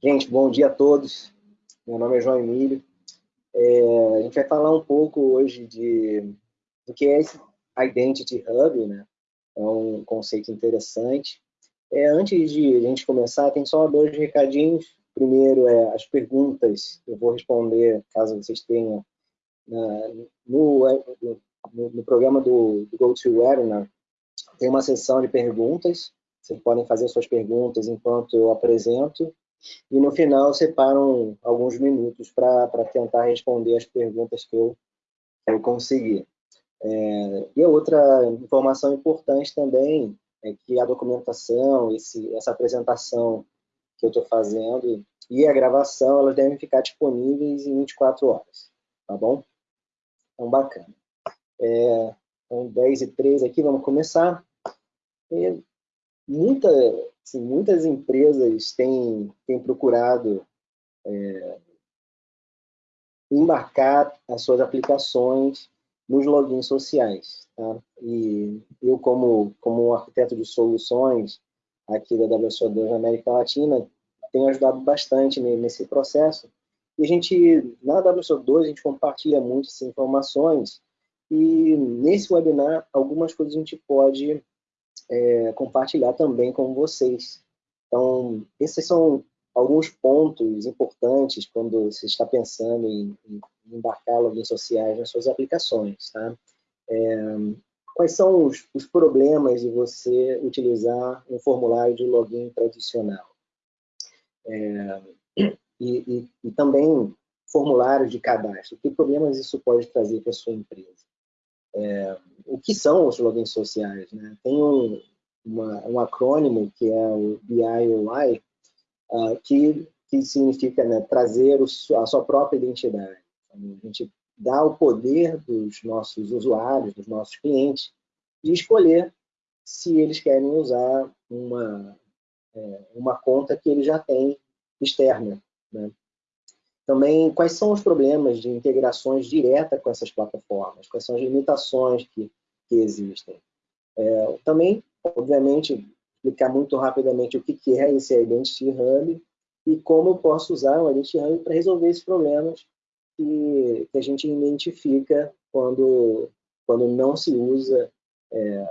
Gente, bom dia a todos. Meu nome é João Emílio. É, a gente vai falar um pouco hoje de, do que é esse Identity Hub, né? É um conceito interessante. É, antes de a gente começar, tem só dois recadinhos. Primeiro é as perguntas, eu vou responder caso vocês tenham no, no, no, programa do, do GoToWebinar, tem uma sessão de perguntas, vocês podem fazer suas perguntas enquanto eu apresento, e no final separam alguns minutos para tentar responder as perguntas que eu, que eu consegui. É, e outra informação importante também é que a documentação, esse, essa apresentação que eu estou fazendo e a gravação, elas devem ficar disponíveis em 24 horas, tá bom? Então, bacana. É, então, 10 e 3 aqui, vamos começar. Muita, assim, muitas empresas têm, têm procurado é, embarcar as suas aplicações nos logins sociais. Tá? E eu, como, como arquiteto de soluções aqui da WSO2 na América Latina, tenho ajudado bastante nesse processo. E a gente, na WSO2, a gente compartilha muito essas informações e nesse webinar, algumas coisas a gente pode é, compartilhar também com vocês. Então, esses são alguns pontos importantes quando você está pensando em, em embarcar logins sociais nas suas aplicações. Tá? É, quais são os, os, problemas de você utilizar um formulário de login tradicional? É, e, e, e, também formulários de cadastro. Que problemas isso pode trazer para a sua empresa? É, o que são os logins sociais? Né? Tem um, uma, um acrônimo que é o BIOI, uh, que, que significa né, trazer o, a sua própria identidade. Então, a gente dá o poder dos nossos usuários, dos nossos clientes, de escolher se eles querem usar uma, é, uma conta que ele já tem externa. Né? Também, quais são os problemas de integrações direta com essas plataformas? Quais são as limitações que, que existem? É, também obviamente, explicar muito rapidamente o que, que é esse Identity Hub e como eu posso usar o Identity Hub para resolver esses problemas que, que, a gente identifica quando, quando não se usa é,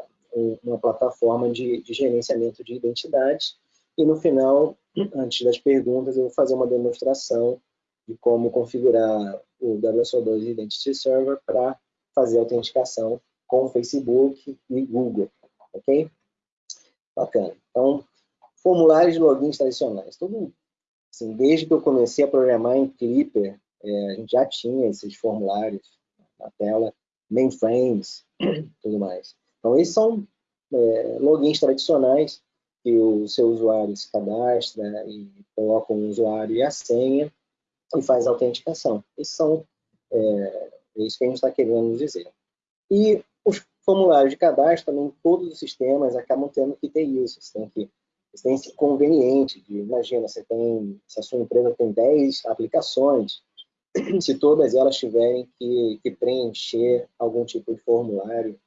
uma plataforma de, de gerenciamento de identidades. E no final, antes das perguntas, eu vou fazer uma demonstração de como configurar o WSO2 Identity Server para fazer autenticação com Facebook e Google, ok? Bacana. Então, formulários de logins tradicionais. Todo, assim, desde que eu comecei a programar em Clipper, é, a gente já tinha esses formulários na tela, mainframes, tudo mais. Então, esses são é, logins tradicionais que o seu usuário se cadastra e coloca o usuário e a senha e faz autenticação. Esses são é, é isso que a gente está querendo dizer. E os formulário de cadastro, também todos os sistemas acabam tendo que ter isso. Você tem que tem esse conveniente de, imagina, você tem, se a sua empresa tem 10 aplicações, se todas elas tiverem que, que preencher algum tipo de formulário,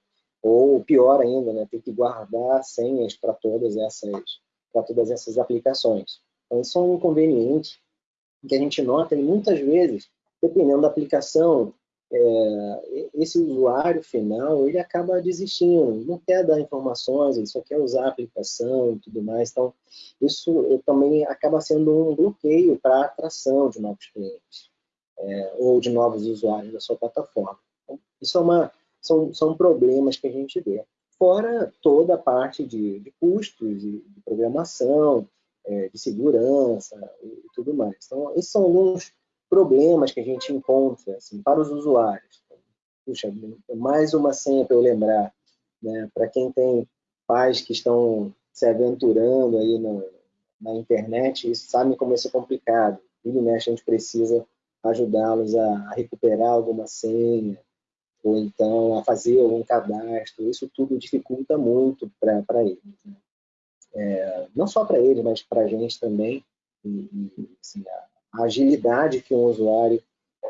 ou pior ainda, né, ter que guardar senhas para todas essas para todas essas aplicações. Então, isso é um inconveniente que a gente nota e muitas vezes, dependendo da aplicação, é, esse usuário final, ele acaba desistindo, não quer dar informações, ele só quer usar a aplicação e tudo mais. Então, isso também acaba sendo um bloqueio para a atração de novos clientes é, ou de novos usuários da sua plataforma. Então, isso é uma, são, são problemas que a gente vê. Fora toda a parte de, de custos, de, de programação, é, de segurança e tudo mais. Então, esses são alguns problemas que a gente encontra assim, para os usuários. Puxa, mais uma senha para eu lembrar. Né? Para quem tem pais que estão se aventurando aí no, na internet, sabem como isso é complicado. E né, a gente precisa ajudá-los a, recuperar alguma senha, ou então a fazer algum cadastro. Isso tudo dificulta muito para eles. Né? É, não só para eles, mas para a gente também. E, e assim, a, a agilidade que um usuário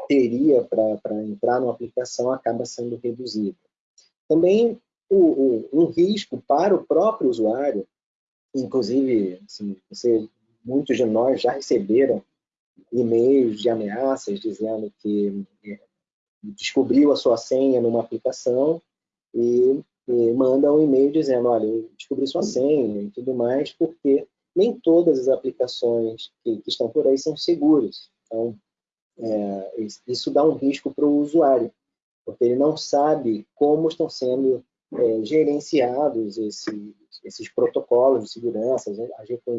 teria para entrar numa aplicação acaba sendo reduzida. Também o, o, um risco para o próprio usuário, inclusive, assim, você muitos de nós já receberam e-mails de ameaças dizendo que é, descobriu a sua senha numa aplicação e, e manda um e-mail dizendo, olha, eu descobri sua senha e tudo mais, porque nem todas as aplicações que, que estão por aí são seguras. Então, é, isso dá um risco para o usuário, porque ele não sabe como estão sendo é, gerenciados esses, protocolos de segurança,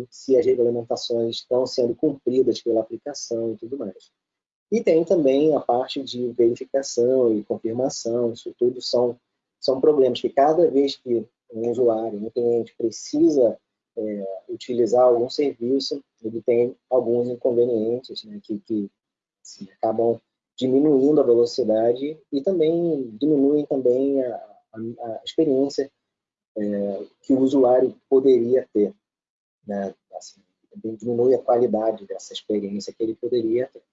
se as regulamentações estão sendo cumpridas pela aplicação e tudo mais. E tem também a parte de verificação e confirmação, isso tudo são, são problemas que cada vez que um usuário, um cliente precisa é, utilizar algum serviço, ele tem alguns inconvenientes né, que, que assim, acabam diminuindo a velocidade e também diminuem também a, a, a experiência é, que o usuário poderia ter. Né? Assim, diminui a qualidade dessa experiência que ele poderia ter.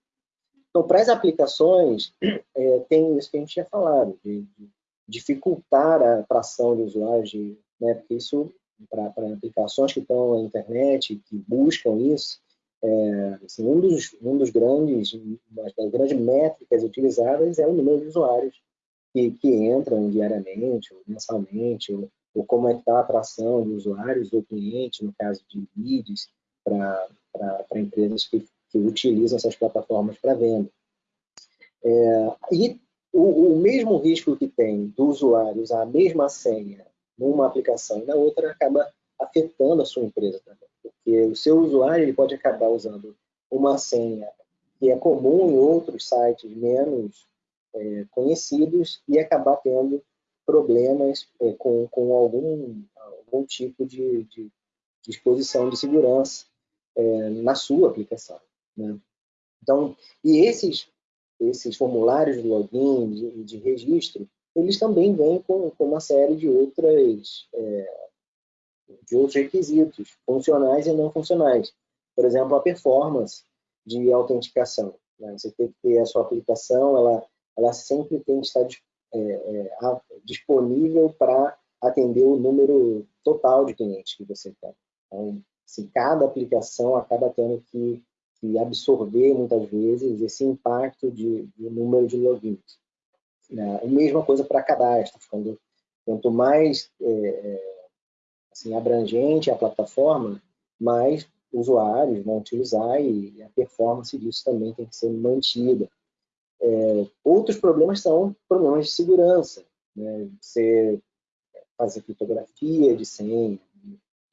Então, para as aplicações, é, tem isso que a gente tinha falado, de, de dificultar a atração de usuários, de, né, porque isso, para aplicações que estão na internet, que buscam isso, é, assim, um, dos, um dos grandes, das grandes métricas utilizadas é o número de usuários que, que entram diariamente, ou mensalmente, ou, ou como é que está a atração de usuários ou clientes, no caso de leads, para empresas que, que utilizam essas plataformas para venda. É, e o, o, mesmo risco que tem do usuário usar a mesma senha numa aplicação e na outra acaba afetando a sua empresa também. Porque o seu usuário ele pode acabar usando uma senha que é comum em outros sites menos é, conhecidos e acabar tendo problemas é, com, com algum, algum tipo de, de, de segurança é, na sua aplicação. Né? Então, e esses, esses formulários de login e de, de, registro, eles também vêm com, com uma série de outras é, de outros requisitos, funcionais e não funcionais. Por exemplo, a performance de autenticação. Né? Você tem que ter a sua aplicação, ela, ela sempre tem que estar é, é, disponível para atender o número total de clientes que você tem. Então, se cada aplicação acaba tendo que, que, absorver, muitas vezes, esse impacto de, de número de logins. Né? A mesma coisa para cadastro. Quando, quanto mais é, é, assim, abrangente a plataforma, mais usuários vão utilizar e a performance disso também tem que ser mantida. É, outros problemas são problemas de segurança, né? Você fazer criptografia de senha,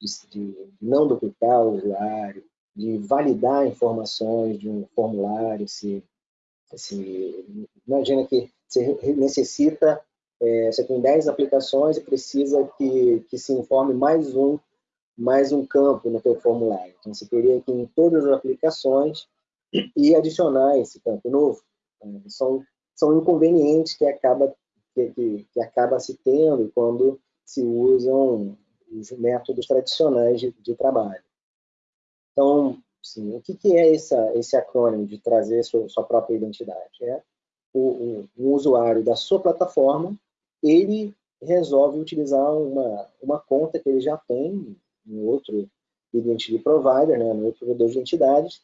de, de, não duplicar o usuário, de validar informações de um formulário, se, se imagina que você necessita, é, você tem 10 aplicações e precisa que, que se informe mais um, mais um campo no teu formulário. Então, você teria que ir em todas as aplicações e adicionar esse campo novo. É, são, são inconvenientes que acaba, que, que, que acaba se tendo quando se usam os métodos tradicionais de, de trabalho. Então, sim, o que, que é essa, esse acrônimo de trazer sua, sua própria identidade? É o, usuário da sua plataforma, ele resolve utilizar uma, uma conta que ele já tem em outro identity provider, né, no outro provedor de identidades,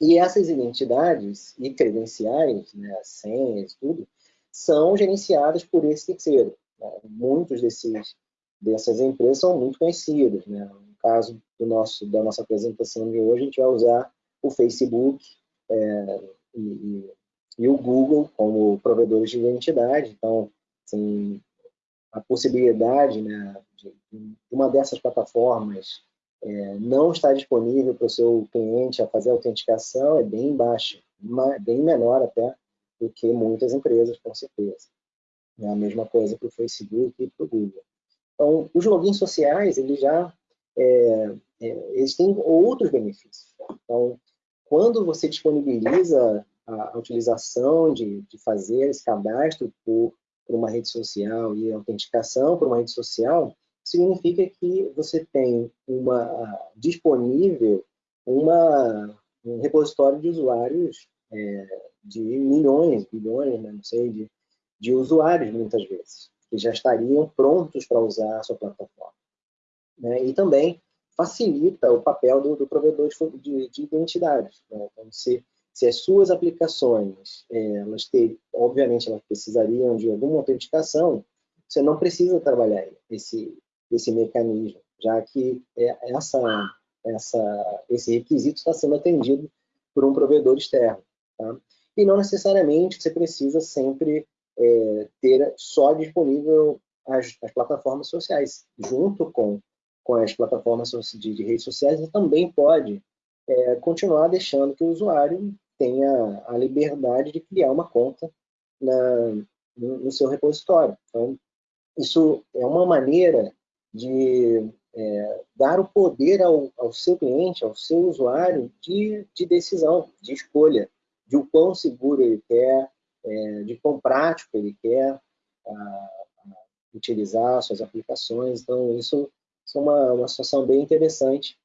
e essas identidades e credenciais, né, senhas, tudo, são gerenciadas por esse terceiro. Né? Muitos desses, dessas empresas são muito conhecidas. Né? Caso do nosso, da nossa apresentação de hoje, a gente vai usar o Facebook é, e, e, o Google como provedores de identidade. Então, assim, a possibilidade né, de, uma dessas plataformas é, não está disponível para o seu cliente a fazer a autenticação é bem baixa, bem menor até do que muitas empresas, com certeza. É a mesma coisa para o Facebook e para o Google. Então, os logins sociais, eles já é, é, eles têm outros benefícios. Então, quando você disponibiliza a, a utilização de, de fazer esse cadastro por, por uma rede social e autenticação por uma rede social, significa que você tem uma disponível uma, um repositório de usuários é, de milhões, bilhões, né, não sei, de, de usuários muitas vezes, que já estariam prontos para usar a sua plataforma. Né? E também facilita o papel do, do provedor de, de. Né? Então, se, se as suas aplicações, é, elas ter, obviamente, elas precisariam de alguma autenticação, você não precisa trabalhar esse, esse mecanismo, já que é, essa, essa, esse requisito está sendo atendido por um provedor externo. Tá? E não necessariamente você precisa sempre é, ter só disponível as, as, plataformas sociais. Junto com, com as plataformas de, de redes sociais, você também pode é, continuar deixando que o usuário tenha a liberdade de criar uma conta na, no, no seu repositório. Então, isso é uma maneira de é, dar o poder ao, ao, seu cliente, ao seu usuário, de, de, decisão, de escolha, de o quão seguro ele quer, é, de quão prático ele quer a, a utilizar suas aplicações. Então, isso, isso é uma, uma situação bem interessante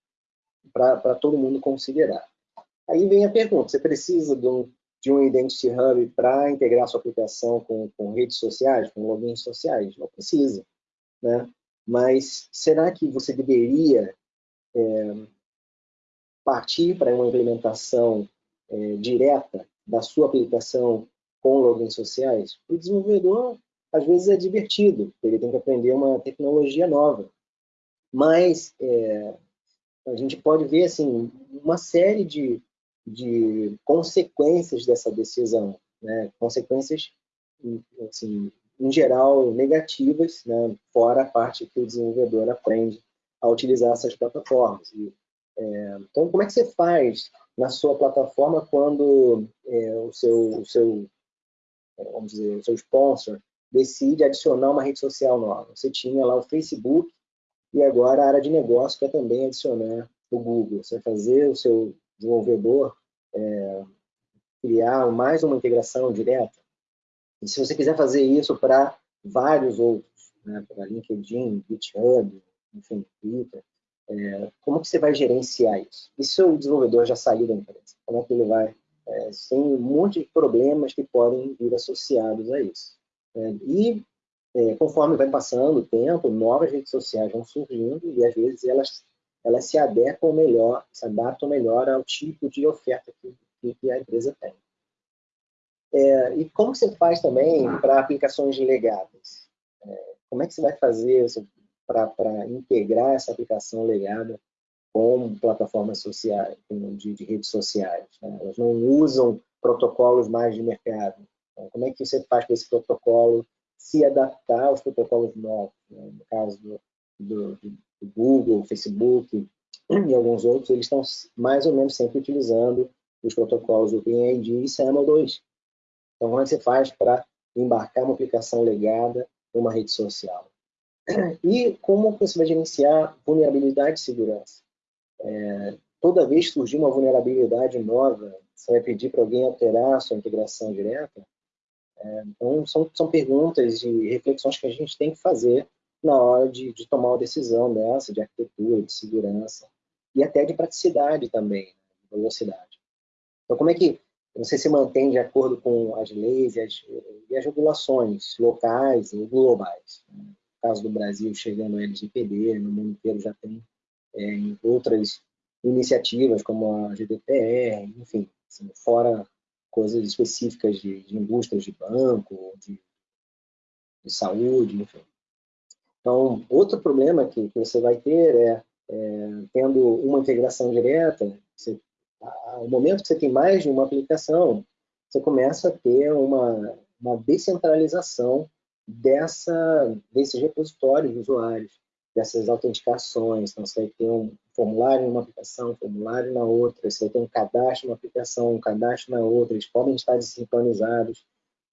para todo mundo considerar. Aí vem a pergunta, você precisa de um, de um Identity Hub para integrar sua aplicação com, com redes sociais, com logins sociais? Não precisa. Né? Mas será que você deveria é, partir para uma implementação é, direta da sua aplicação com logins sociais? O desenvolvedor, às vezes, é divertido, ele tem que aprender uma tecnologia nova. Mas é, a gente pode ver assim, uma série de, de consequências dessa decisão, né? consequências assim, em geral, negativas, né, fora a parte que o desenvolvedor aprende a utilizar essas plataformas. E, é, então, como é que você faz na sua plataforma quando é, o seu, o seu é, vamos dizer, o seu sponsor decide adicionar uma rede social nova? Você tinha lá o Facebook e agora a área de negócio quer também adicionar o Google. Você fazer o seu desenvolvedor é, criar mais uma integração direta? E se você quiser fazer isso para vários outros, né, para LinkedIn, GitHub, enfim, Twitter, é, como que você vai gerenciar isso? E se o desenvolvedor já saiu da empresa? Como é que ele vai? É, tem um monte de problemas que podem vir associados a isso. É, e é, conforme vai passando o tempo, novas redes sociais vão surgindo e às vezes elas, elas se adequam melhor, se adaptam melhor ao tipo de oferta que, que a empresa tem. É, e como você faz também para aplicações legadas? É, como é que você vai fazer para integrar essa aplicação legada com plataformas sociais, de, de redes sociais? Né? Elas não usam protocolos mais de mercado. Então, como é que você faz para esse protocolo se adaptar aos protocolos novos? Né? No caso do, do, do Google, Facebook e alguns outros, eles estão mais ou menos sempre utilizando os protocolos OpenID e SAML2, então, como é que você faz para embarcar uma aplicação legada numa rede social? E como você vai gerenciar vulnerabilidade de segurança? É, toda vez que surgir uma vulnerabilidade nova, você vai pedir para alguém alterar a sua integração direta? Então, são, são perguntas e reflexões que a gente tem que fazer na hora de, de tomar uma decisão dessa, de arquitetura, de segurança, e até de praticidade também, né, de velocidade. Então, como é que você se mantém de acordo com as leis e as, e as regulações locais e globais. No caso do Brasil, chegando ao LGPD, no mundo inteiro já tem é, outras iniciativas, como a GDPR, enfim, assim, fora coisas específicas de, de indústrias de banco, de, de, saúde, enfim. Então, outro problema que, que você vai ter é, é, tendo uma integração direta, você ao momento que você tem mais de uma aplicação, você começa a ter uma, uma descentralização dessa, desses repositórios de usuários, dessas autenticações. Então, você ter um formulário em uma aplicação, um formulário na outra, você ter um cadastro numa aplicação, um cadastro na outra, eles podem estar desincronizados.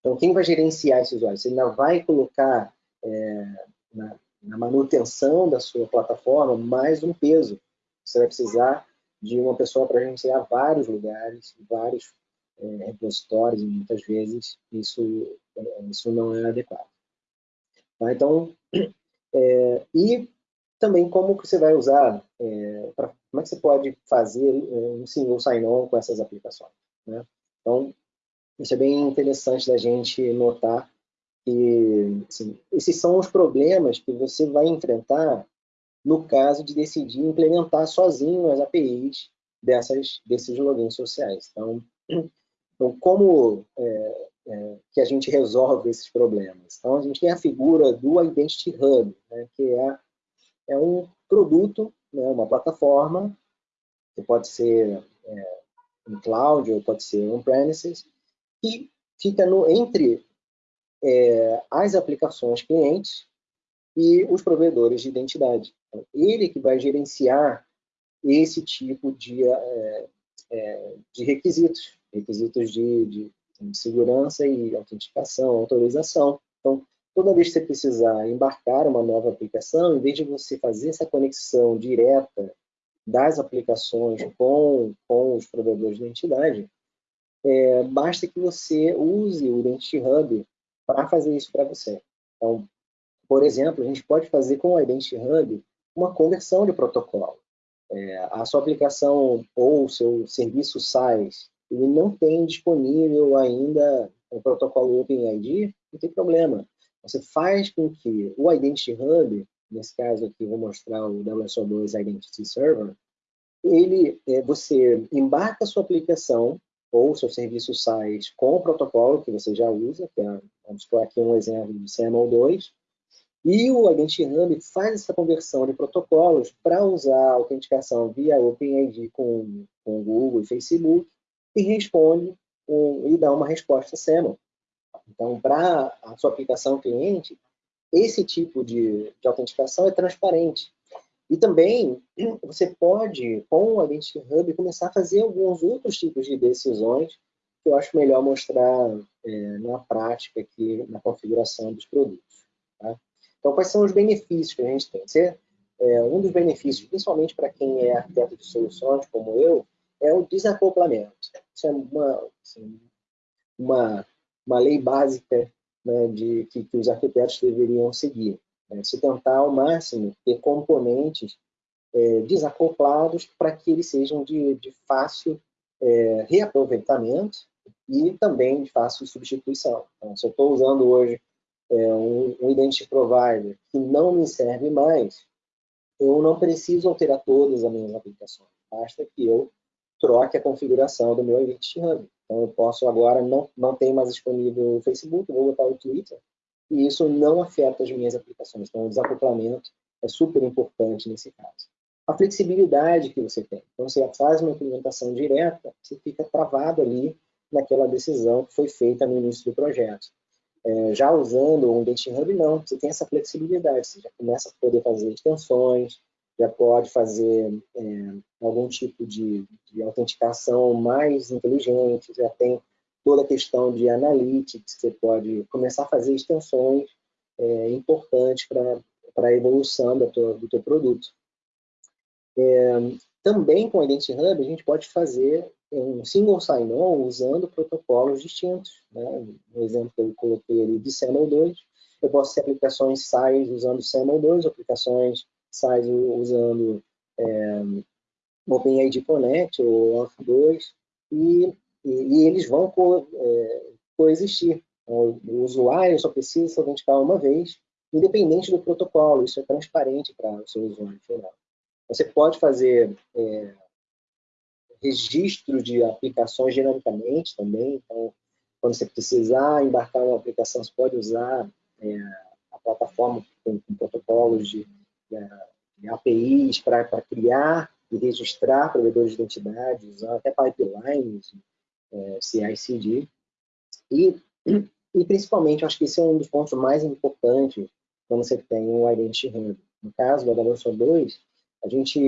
Então, quem vai gerenciar esses usuários? Você ainda vai colocar é, na, na manutenção da sua plataforma mais um peso. Você vai precisar de uma pessoa para gerenciar vários lugares, vários é, repositórios, e muitas vezes isso, é, isso não é adequado. Tá? Então, é, e também como que você vai usar, é, pra, como é que você pode fazer é, um single sign-on com essas aplicações. Né? Então, isso é bem interessante da gente notar que assim, esses são os problemas que você vai enfrentar no caso de decidir implementar sozinho as APIs dessas, desses logins sociais. Então, então como é, é, que a gente resolve esses problemas? Então, a gente tem a figura do Identity Hub, né, que é, é um produto, né, uma plataforma, que pode ser é, em cloud ou pode ser on-premises, que fica no, entre é, as aplicações clientes e os provedores de identidade. Então, ele que vai gerenciar esse tipo de, é, é, de requisitos, requisitos de, de, de, segurança e autenticação, autorização. Então, toda vez que você precisar embarcar uma nova aplicação, em vez de você fazer essa conexão direta das aplicações com, com os provedores de identidade, é, basta que você use o Identity Hub para fazer isso para você. Então, por exemplo, a gente pode fazer com o Identity Hub uma conversão de protocolo. É, a sua aplicação ou o seu serviço SaaS ele não tem disponível ainda o protocolo OpenID, não tem problema. Você faz com que o Identity Hub, nesse caso aqui vou mostrar o WSO2 Identity Server, ele, é, você embarca a sua aplicação ou seu serviço SaaS com o protocolo que você já usa, que é, vamos por aqui um exemplo do SAML2, e o Identity Hub faz essa conversão de protocolos para usar a autenticação via OpenID com, com Google e Facebook e responde um, e dá uma resposta SAML. Então, para a sua aplicação cliente, esse tipo de, de autenticação é transparente. E também você pode, com o Identity Hub, começar a fazer alguns outros tipos de decisões que eu acho melhor mostrar é, na prática aqui, na configuração dos produtos. Tá? Então, quais são os benefícios que a gente tem? Você, é, um dos benefícios, principalmente para quem é arquiteto de soluções, como eu, é o desacoplamento. Isso é uma, assim, uma, uma lei básica né, de, que, que, os arquitetos deveriam seguir. Né? Se tentar, ao máximo, ter componentes é, desacoplados para que eles sejam de, de fácil é, reaproveitamento e também de fácil substituição. Então, se eu estou usando hoje é, um, um identity provider que não me serve mais, eu não preciso alterar todas as minhas aplicações. Basta que eu troque a configuração do meu Identity Hub. Então, eu posso agora, não, não tem mais disponível o Facebook, vou botar o Twitter, e isso não afeta as minhas aplicações. Então, o desacoplamento é super importante nesse caso. A flexibilidade que você tem. Então, você faz uma implementação direta, você fica travado ali naquela decisão que foi feita no início do projeto. É, já usando um Dating Hub, não, você tem essa flexibilidade, você já começa a poder fazer extensões, já pode fazer é, algum tipo de, de, autenticação mais inteligente, já tem toda a questão de analytics, você pode começar a fazer extensões é, importantes para a evolução do teu, do teu produto. É, também com o Identity Hub, a gente pode fazer um single sign-on usando protocolos distintos. Né? No exemplo que eu coloquei ali de SAML2, eu posso ter aplicações SAIS usando SAML2, aplicações Usando é, OpenID Connect ou Auth2, e, e, eles vão co, é, coexistir. Então, o usuário só precisa se autenticar uma vez, independente do protocolo, isso é transparente para o seu usuário final. Você pode fazer é, registro de aplicações dinamicamente também. Então, quando você precisar embarcar uma aplicação, você pode usar é, a plataforma com, com protocolos de APIs para criar e registrar provedores de identidade, usar até pipelines, é, CI/CD. E, e, principalmente, acho que esse é um dos pontos mais importantes quando você tem o Identity Hub. No caso da WSO2, a gente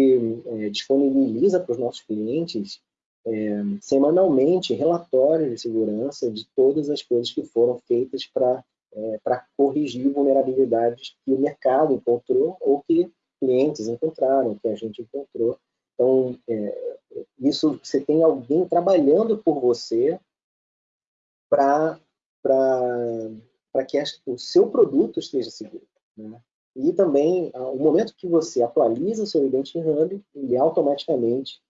é, disponibiliza para os nossos clientes é, semanalmente relatórios de segurança de todas as coisas que foram feitas para é, corrigir vulnerabilidades que o mercado encontrou ou que clientes encontraram, que a gente encontrou. Então, é, isso você tem alguém trabalhando por você para que o seu produto esteja seguro. Né? E também, o momento que você atualiza o seu Identity Hub, ele automaticamente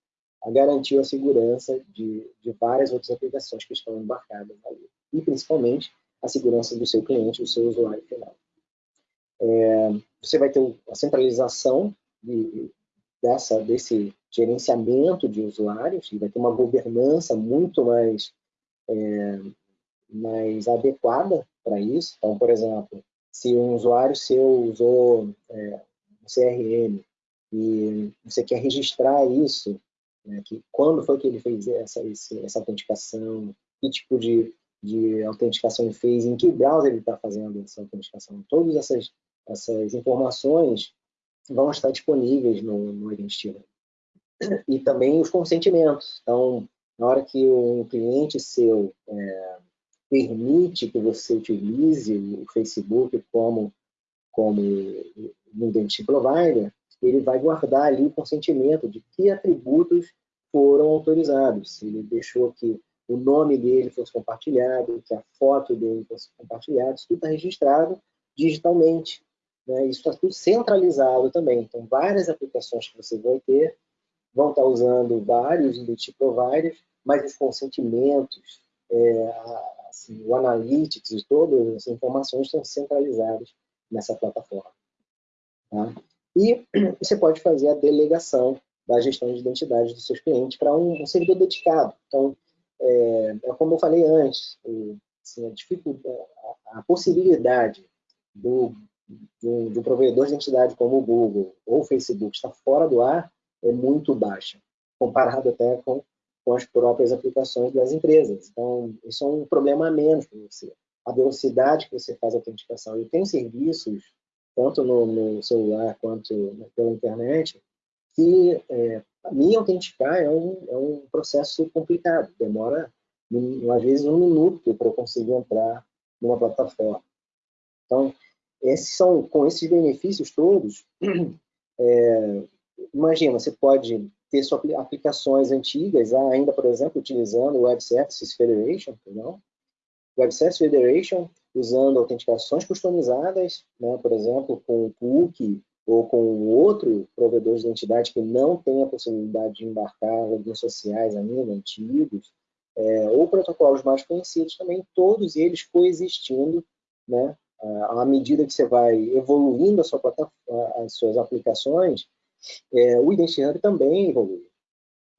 garantiu a segurança de, de várias outras aplicações que estão embarcadas ali. E, principalmente, a segurança do seu cliente, do seu usuário final. É, você vai ter a centralização de, dessa, desse gerenciamento de usuários, vai ter uma governança muito mais, é, mais adequada para isso. Então, por exemplo, se um usuário seu usou é, um CRM e você quer registrar isso, né, que quando foi que ele fez essa, essa autenticação, que tipo de, de autenticação ele fez, em que browser ele está fazendo essa autenticação. Todas essas, essas informações vão estar disponíveis no, no Identity E também os consentimentos. Então, na hora que um cliente seu é, permite que você utilize o Facebook como, como um identity provider, ele vai guardar ali o consentimento de que atributos foram autorizados. Se ele deixou que o nome dele fosse compartilhado, que a foto dele fosse compartilhada, isso tudo está registrado digitalmente. Né? Isso está tudo centralizado também. Então, várias aplicações que você vai ter vão estar tá usando vários identity providers, mas os consentimentos, é, assim, o analytics e todas as informações estão centralizadas nessa plataforma. Tá? E você pode fazer a delegação da gestão de identidade dos seus clientes para um, um, servidor dedicado. Então, é, é como eu falei antes, assim, a, a, possibilidade do, do, do, provedor de identidade como o Google ou o Facebook estar fora do ar é muito baixa, comparado até com, com as próprias aplicações das empresas. Então, isso é um problema a menos para você. A velocidade que você faz a autenticação. Eu tenho serviços tanto no, no celular quanto pela internet, que é, me autenticar é um, é um processo complicado, demora às vezes um minuto para eu conseguir entrar numa plataforma. Então, esses são, com esses benefícios todos, é, imagina, você pode ter suas aplicações antigas, ainda, por exemplo, utilizando o Web Services Federation, não? Web Services Federation usando autenticações customizadas, né, por exemplo, com o cookie ou com outro provedor de identidade que não tem a possibilidade de embarcar redes sociais ainda, antigos, é, ou protocolos mais conhecidos também, todos eles coexistindo, né, à medida que você vai evoluindo a sua as suas aplicações, é, o Identity Hub também evolui.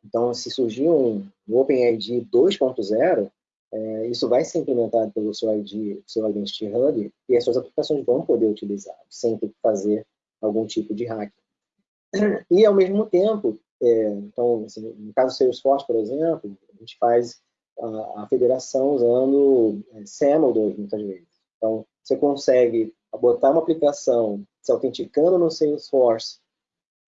Então, se surgir um, OpenID 2.0, é, isso vai ser implementado pelo seu ID, seu Identity Hub, e as suas aplicações vão poder utilizar, sem ter que fazer algum tipo de hack. E, ao mesmo tempo, é, então, assim, no caso do Salesforce, por exemplo, a gente faz a, a federação usando é, SAML 2, muitas vezes. Então, você consegue botar uma aplicação se autenticando no Salesforce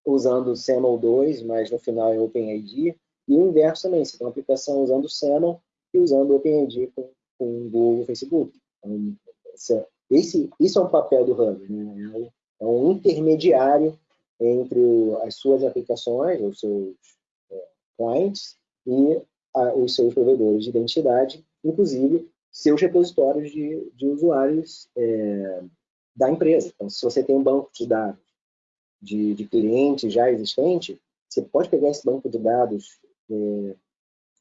usando o SAML 2, mas no final é OpenID, e o inverso também, você tem uma aplicação usando SAML e usando OpenID com, com Google Facebook. Então, esse, isso é um papel do Hub, né? É um intermediário entre as suas aplicações, os seus é, clients e a, os seus provedores de identidade, inclusive seus repositórios de, de usuários é, da empresa. Então, se você tem um banco de dados de, de clientes já existente, você pode pegar esse banco de dados é,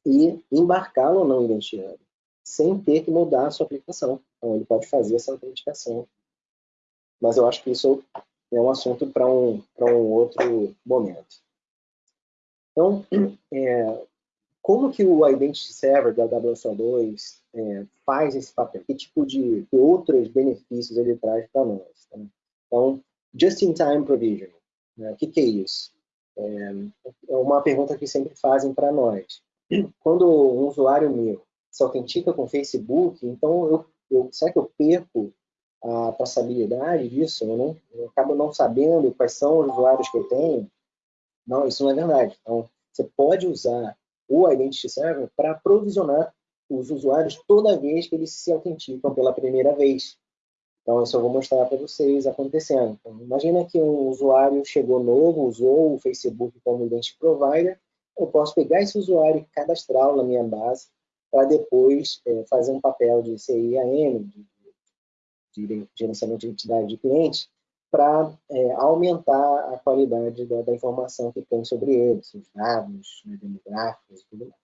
e embarcá-lo no Identity sem ter que mudar a sua aplicação. Então, ele pode fazer essa autenticação. Mas eu acho que isso é um assunto para um, um outro momento. Então, é, como que o Identity Server da WSO2 é, faz esse papel? Que tipo de que outros benefícios ele traz para nós? Tá? Então, Just-in-Time Provisioning. Né? O que, que é isso? É, é uma pergunta que sempre fazem para nós quando um usuário meu se autentica com Facebook, então eu, eu, será que eu perco a traçabilidade disso? Eu, não, eu acabo não sabendo quais são os usuários que eu tenho? Não, isso não é verdade. Então, você pode usar o Identity Server para provisionar os usuários toda vez que eles se autenticam pela primeira vez. Então, isso eu vou mostrar para vocês acontecendo. Então, imagina que um usuário chegou novo, usou o Facebook como Identity Provider, eu posso pegar esse usuário e cadastrá-lo na minha base para depois é, fazer um papel de CIAM, de, de, gerenciamento de identidade de cliente, para é, aumentar a qualidade da, da, informação que tem sobre ele, seus dados, né, demográficos e tudo mais.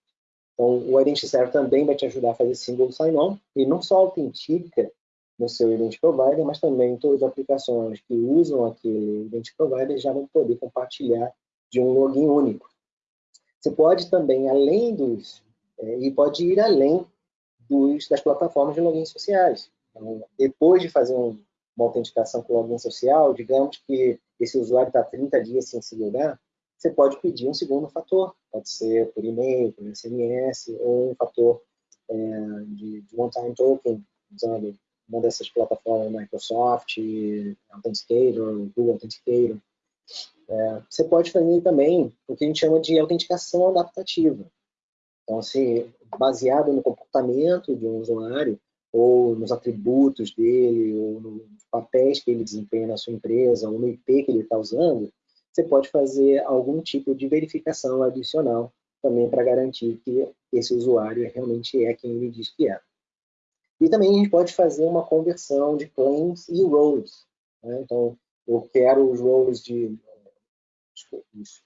Então, o Identity Server também vai te ajudar a fazer single sign-on, e não só autentica no seu Identity Provider, mas também todas as aplicações que usam aquele Identity Provider já vão poder compartilhar de um login único. Você pode também, além dos, é, e pode ir além dos, das plataformas de login sociais. Depois de fazer um, uma autenticação com login social, digamos que esse usuário está 30 dias sem se logar, você pode pedir um segundo fator. Pode ser por e-mail, por SMS, ou um fator é, de, de one-time token, usando uma dessas plataformas, Microsoft, Authenticator, Google Authenticator. É, você pode fazer também o que a gente chama de autenticação adaptativa. Então, se baseado no comportamento de um usuário, ou nos atributos dele, ou nos papéis que ele desempenha na sua empresa, ou no IP que ele está usando, você pode fazer algum tipo de verificação adicional também para garantir que esse usuário realmente é quem ele diz que é. E também a gente pode fazer uma conversão de claims e roles. Né? Então, eu quero os roles de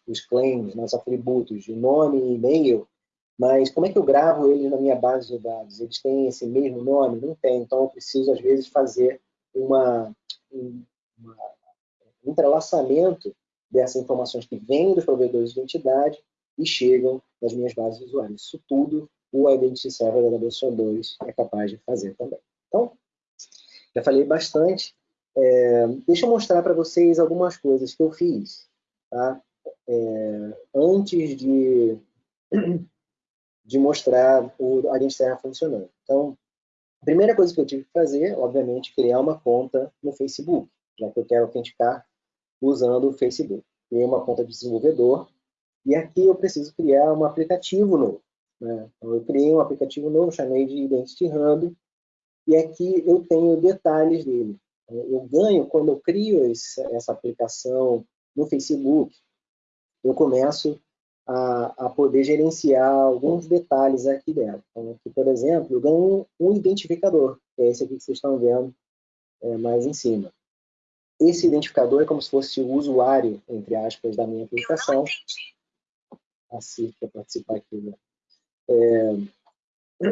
os, claims, os atributos de nome e e-mail, mas como é que eu gravo eles na minha base de dados? Eles têm esse mesmo nome? Não tem. Então, eu preciso, às vezes, fazer uma, um, entrelaçamento dessas informações que vêm dos provedores de identidade e chegam nas minhas bases de usuários. Isso tudo o Identity Server da WSO2 é capaz de fazer também. Então, já falei bastante. É, deixa eu mostrar para vocês algumas coisas que eu fiz tá? É, antes de, de mostrar o Identity Server funcionando. Então, a primeira coisa que eu tive que fazer, obviamente, criar uma conta no Facebook, já que eu quero autenticar usando o Facebook. Criei uma conta de desenvolvedor e aqui eu preciso criar um aplicativo novo. Né? Então, eu criei um aplicativo novo, chamei de Identity Hub, e aqui eu tenho detalhes dele. Eu ganho, quando eu crio essa aplicação no Facebook, eu começo a, a, poder gerenciar alguns detalhes aqui dela. Então, aqui, por exemplo, eu ganho um identificador, que é esse aqui que vocês estão vendo é, mais em cima. Esse identificador é como se fosse o usuário, entre aspas, da minha aplicação. Assim, para participar aqui. Né? É,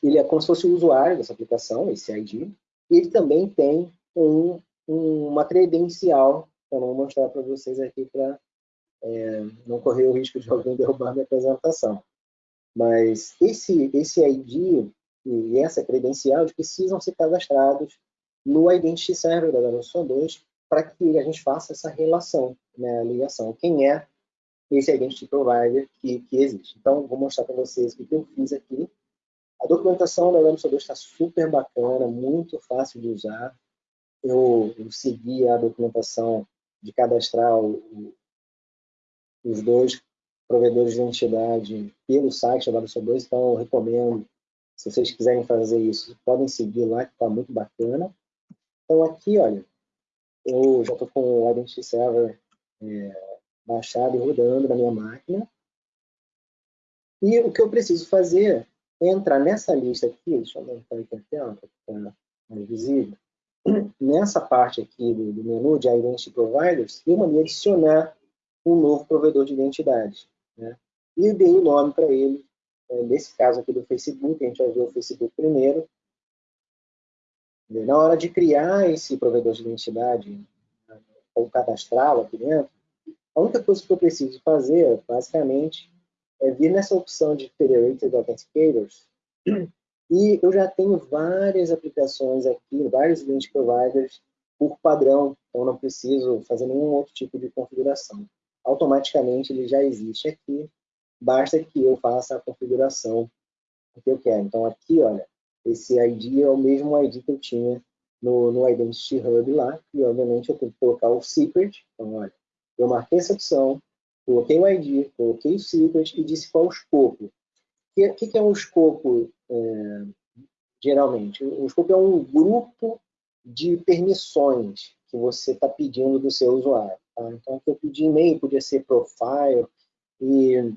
ele é como se fosse o usuário dessa aplicação, esse ID, ele também tem um, uma credencial, que eu vou mostrar para vocês aqui para é, não correr o risco de alguém derrubar minha apresentação. Mas esse, esse ID e essa credencial precisam ser cadastrados no Identity Server da WSO 2 para que a gente faça essa relação, né, a ligação. Quem é esse Identity Provider que, que existe. Então, vou mostrar para vocês o que eu fiz aqui. A documentação da WMSO2 está super bacana, muito fácil de usar. Eu, eu segui a documentação de cadastrar o, os dois provedores de identidade pelo site da WMSO2, então eu recomendo, se vocês quiserem fazer isso, podem seguir lá, que está muito bacana. Então aqui, olha, eu já estou com o Identity Server é, baixado e rodando na minha máquina. E o que eu preciso fazer é entrar nessa lista aqui, deixa eu aumentar aqui a tela para ficar mais visível. Nessa parte aqui do, do menu de Identity Providers, eu mandei adicionar um novo provedor de identidade. Né? E dei o nome para ele, é, nesse caso aqui do Facebook, a gente vai ver o Facebook primeiro. Na hora de criar esse provedor de identidade, ou cadastrá-lo aqui dentro, a única coisa que eu preciso fazer, basicamente, é vir nessa opção de Federated Authenticators e eu já tenho várias aplicações aqui, vários link providers por padrão, então não preciso fazer nenhum outro tipo de configuração. Automaticamente ele já existe aqui, basta que eu faça a configuração que eu quero. Então aqui, olha, esse ID é o mesmo ID que eu tinha no, no Identity Hub lá, e obviamente eu tenho que colocar o secret, então olha, eu marquei essa opção, coloquei o ID, coloquei o secret e disse qual o escopo. O que, que, é um escopo, é, geralmente? O escopo é um grupo de permissões que você está pedindo do seu usuário. Tá? Então, eu pedi e-mail, podia ser profile, e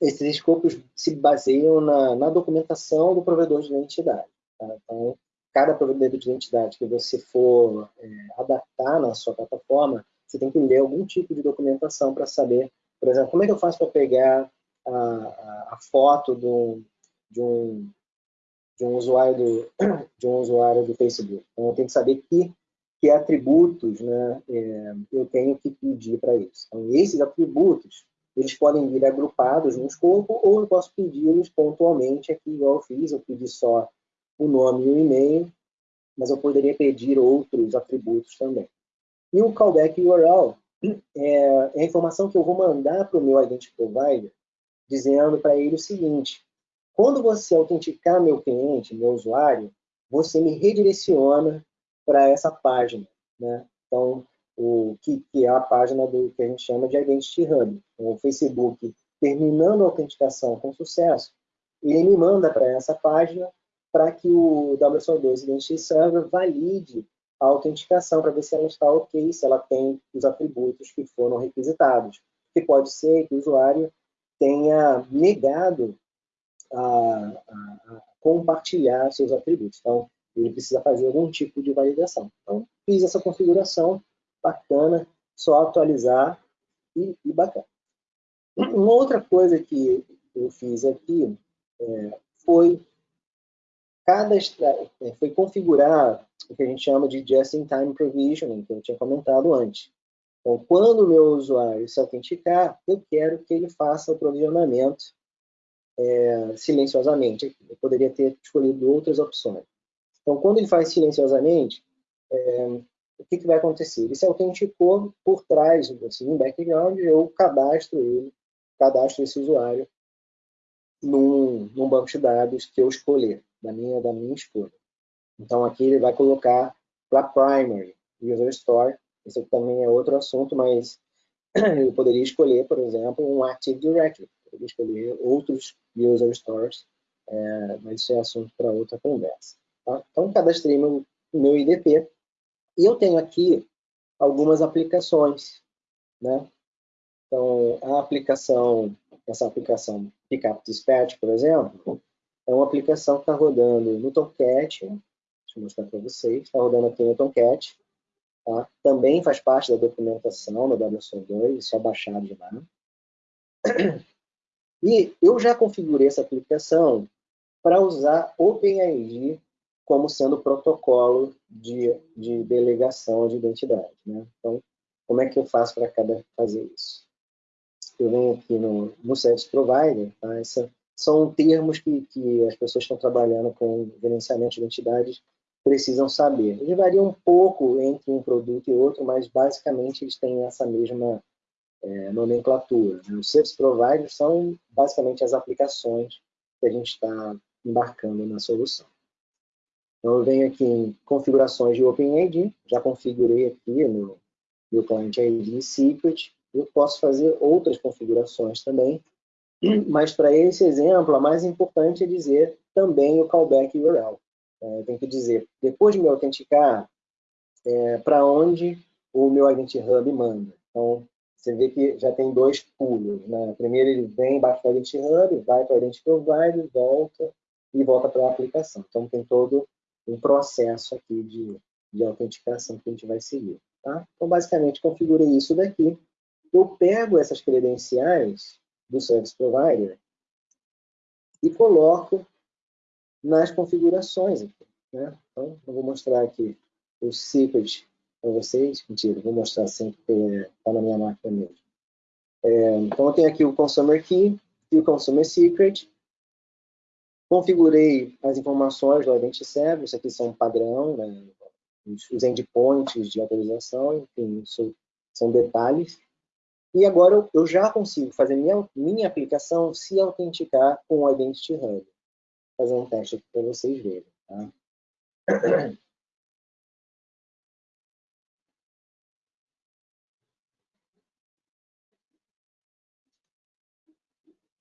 esses escopos se baseiam na, na documentação do provedor de identidade. Tá? Então, cada provedor de identidade que você for é, adaptar na sua plataforma, você tem que ler algum tipo de documentação para saber, por exemplo, como é que eu faço para pegar a, a, a foto do, de, um, de um usuário do, de um usuário do Facebook. Então, eu tenho que saber que, que atributos né, é, eu tenho que pedir para isso. Então, esses atributos, eles podem vir agrupados no escopo ou eu posso pedi-los pontualmente aqui, igual eu fiz, eu pedi só o nome e o e-mail, mas eu poderia pedir outros atributos também. E o callback URL é, é a informação que eu vou mandar para o meu Identity Provider, dizendo para ele o seguinte, quando você autenticar meu cliente, meu usuário, você me redireciona para essa página. Né? Então, o que, que, é a página do que a gente chama de Identity Hub. Então, o Facebook, terminando a autenticação com sucesso, ele me manda para essa página para que o WSO2 Identity Server valide a autenticação para ver se ela está ok, se ela tem os atributos que foram requisitados. Que pode ser que o usuário tenha negado a, a, a compartilhar seus atributos. Então, ele precisa fazer algum tipo de validação. Então, fiz essa configuração, bacana, só atualizar e, e bacana. Uma outra coisa que eu fiz aqui é, foi é, foi configurar o que a gente chama de just-in-time provisioning, que eu tinha comentado antes. Então, quando o meu usuário se autenticar, eu quero que ele faça o provisionamento é, silenciosamente. Eu poderia ter escolhido outras opções. Então, quando ele faz silenciosamente, é, o que, que, vai acontecer? Ele se autenticou por trás, assim, em background, eu cadastro ele, cadastro esse usuário num, num banco de dados que eu escolher, da minha, da minha escolha. Então, aqui ele vai colocar para primary user store. Esse também é outro assunto, mas eu poderia escolher, por exemplo, um Active Directory. Poderia escolher outros user stores, é, mas isso é assunto para outra conversa. Tá? Então, cadastrei meu, meu IDP. E eu tenho aqui algumas aplicações. Né? Então, a aplicação, essa aplicação Pickup Dispatch, por exemplo, é uma aplicação que está rodando no Tomcat, Deixa eu mostrar para vocês. Está rodando aqui no Tomcat. Tá? Também faz parte da documentação da WSO2, só baixar de lá. E eu já configurei essa aplicação para usar OpenID como sendo protocolo de, de delegação de identidade. Né? Então, como é que eu faço para cada fazer isso? Eu venho aqui no, no Service Provider, tá? Essa, são termos que, que as pessoas estão trabalhando com gerenciamento de identidades precisam saber. Ele varia um pouco entre um produto e outro, mas basicamente eles têm essa mesma é, nomenclatura. Né? Os service providers são basicamente as aplicações que a gente está embarcando na solução. Então, eu venho aqui em configurações de OpenID, já configurei aqui no meu Client ID Secret, eu posso fazer outras configurações também, mas para esse exemplo, a mais importante é dizer também o callback URL. É, eu tenho que dizer, depois de me autenticar, é, para onde o meu Identity Hub manda. Então, você vê que já tem dois pulos. Né? Primeiro ele vem embaixo do Identity Hub, vai para o Identity Provider, volta e volta para a aplicação. Então, tem todo um processo aqui de, de autenticação que a gente vai seguir. Tá? Então, basicamente, configurei isso daqui. Eu pego essas credenciais do Service Provider e coloco nas configurações. Aqui, né? Então, eu vou mostrar aqui o secret para vocês. Mentira, vou mostrar sempre que está na minha máquina mesmo. É, então, eu tenho aqui o Consumer Key e o Consumer Secret. Configurei as informações do Identity Server, isso aqui são padrão, né? os endpoints de autorização, enfim, isso são detalhes. E agora eu, eu já consigo fazer minha, minha aplicação se autenticar com o Identity Hub fazer um teste aqui para vocês verem. Tá?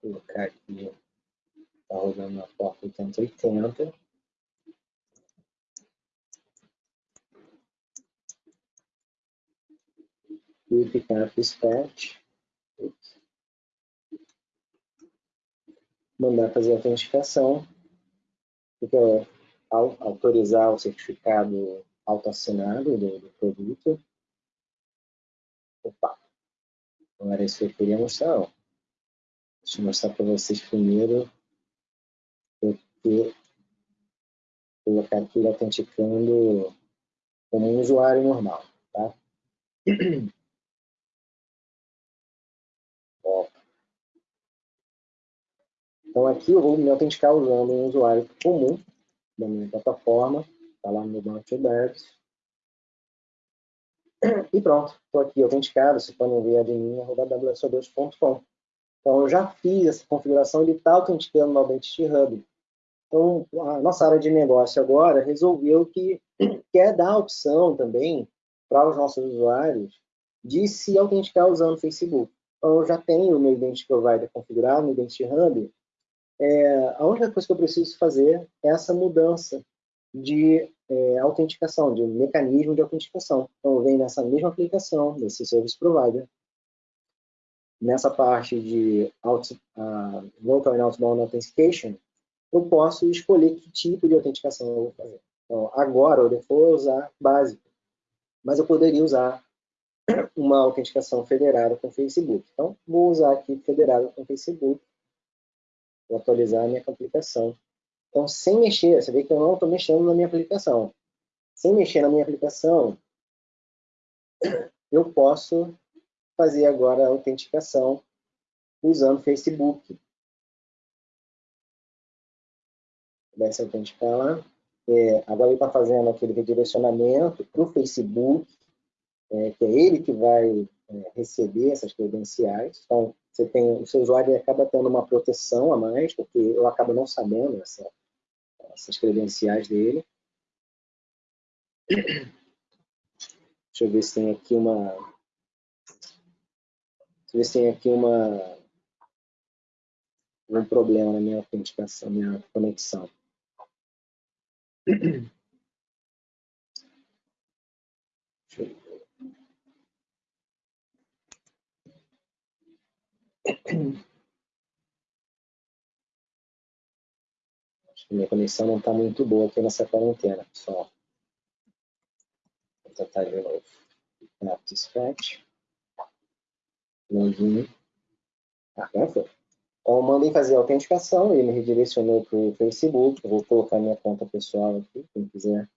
Vou colocar aqui, está rodando na porta 880. E ficar dispatch. Mandar fazer a autenticação fica autorizar o certificado autoassinado do, do produto. Opa, não era isso que eu queria mostrar, não. Deixa eu mostrar para vocês primeiro, porque colocar aqui autenticando como um usuário normal, tá? Então aqui eu vou me autenticar usando um usuário comum da minha plataforma, está lá no meu banco de. E pronto, estou aqui autenticado, você pode ver admin.wso2.com. Então eu já fiz essa configuração, ele está autenticando no Identity Hub. Então a nossa área de negócio agora resolveu que quer dar a opção também para os nossos usuários de se autenticar usando o Facebook. Então eu já tenho o meu Identity Provider configurado no Identity Hub, é, a única coisa que eu preciso fazer é essa mudança de é, autenticação, de mecanismo de autenticação. Então, eu venho nessa mesma aplicação, nesse Service Provider, nessa parte de uh, Local and Outbound Authentication, eu posso escolher que tipo de autenticação eu vou fazer. Então, agora, default é usar básico, mas eu poderia usar uma autenticação federada com Facebook. Então, vou usar aqui federada com Facebook, vou atualizar a minha aplicação. Então, sem mexer, você vê que eu não estou mexendo na minha aplicação. Sem mexer na minha aplicação, eu posso fazer agora a autenticação usando Facebook. Vai se autenticar lá. É, agora ele está fazendo aquele redirecionamento para o Facebook, é, que é ele que vai é, receber essas credenciais. Então, você tem, o seu usuário acaba tendo uma proteção a mais, porque eu acabo não sabendo essa, essas credenciais dele. Deixa eu ver se tem aqui uma... Deixa eu ver se tem aqui uma... um problema na minha autenticação, minha conexão. Deixa eu ver. Acho que minha conexão não está muito boa aqui nessa quarentena, pessoal. Vou tentar de novo. App dispatch. Login. Ah, agora foi. Então, eu mandei fazer a autenticação, ele me redirecionou para o Facebook. Eu vou colocar minha conta pessoal aqui, quem quiser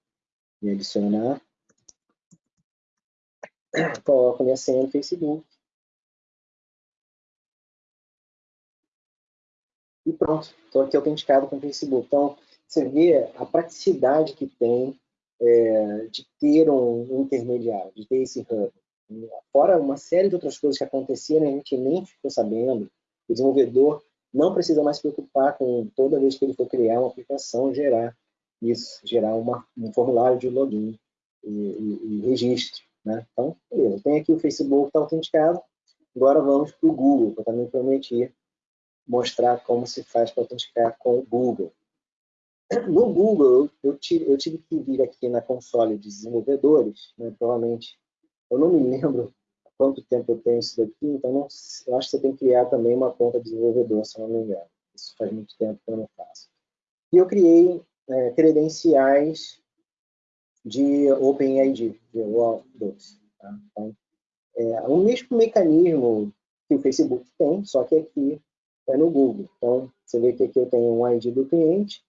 me adicionar. Coloco minha senha no Facebook. e pronto, estou aqui autenticado com o Facebook. Então, você vê a praticidade que tem é, de ter um, intermediário, de ter esse hub. Fora uma série de outras coisas que aconteciam, a gente nem ficou sabendo. O desenvolvedor não precisa mais se preocupar com toda vez que ele for criar uma aplicação, gerar isso, gerar uma, um formulário de login e, e, e registro. Né? Então, beleza, tem aqui o Facebook está autenticado, agora vamos para o Google, que eu também prometi mostrar como se faz para autenticar com o Google. No Google, eu tive, eu tive que vir aqui na console de desenvolvedores, né, provavelmente, eu não me lembro quanto tempo eu tenho isso daqui, então não, eu acho que você tem que criar também uma conta de desenvolvedor, se eu não me engano. Isso faz muito tempo que eu não faço. E eu criei é, credenciais de OpenID, de OAuth2. Tá? Então, é o mesmo mecanismo que o Facebook tem, só que aqui é no Google. Então, você vê que aqui eu tenho um ID do cliente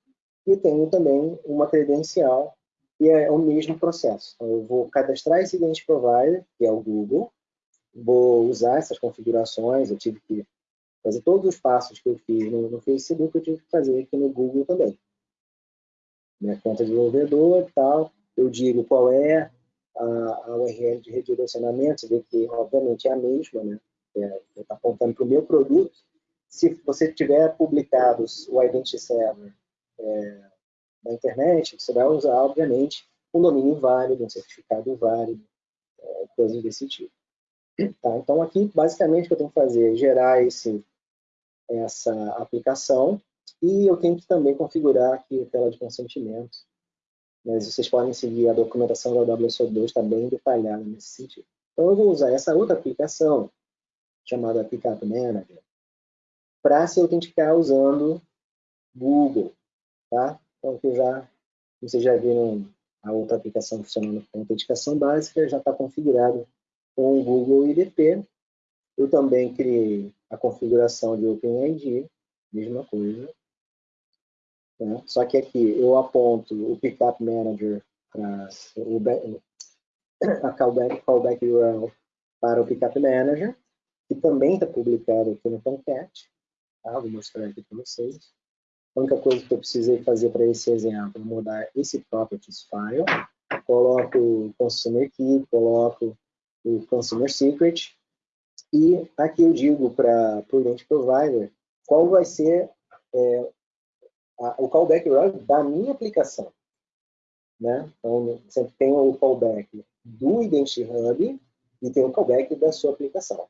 e tenho também uma credencial e é o mesmo processo. Então, eu vou cadastrar esse Identity Provider, que é o Google, vou usar essas configurações, eu tive que fazer todos os passos que eu fiz no, no Facebook, eu tive que fazer aqui no Google também. Minha conta de desenvolvedor e tal, eu digo qual é a, a URL de redirecionamento, você vê que, obviamente, é a mesma, né? Está é, apontando para o meu produto, se você tiver publicado o Identity Server é, na internet, você vai usar, obviamente, um domínio válido, um certificado válido, é, coisas desse tipo. Tá? Então, aqui, basicamente, o que eu tenho que fazer é gerar esse, essa aplicação e eu tenho que também configurar aqui a tela de consentimento. Mas vocês podem seguir a documentação da WSO2, está bem detalhada nesse sentido. Então, eu vou usar essa outra aplicação, chamada Applicator Manager, para se autenticar usando Google, tá? Então, aqui já, vocês já viram a outra aplicação funcionando com autenticação básica, já está configurado com o Google IDP. Eu também criei a configuração de OpenID, mesma coisa. Né? Só que aqui eu aponto o Pickup Manager para o a callback, callback URL para o Pickup Manager, que também está publicado aqui no Tomcat. Tá? Vou mostrar aqui para vocês. A única coisa que eu precisei fazer para esse exemplo é mudar esse properties file. Coloco o consumer key, coloco o consumer secret. E aqui eu digo para o Identity Provider qual vai ser é, a, o callback URL da minha aplicação. Né? Então, você tem o callback do Identity Hub e tem o callback da sua aplicação.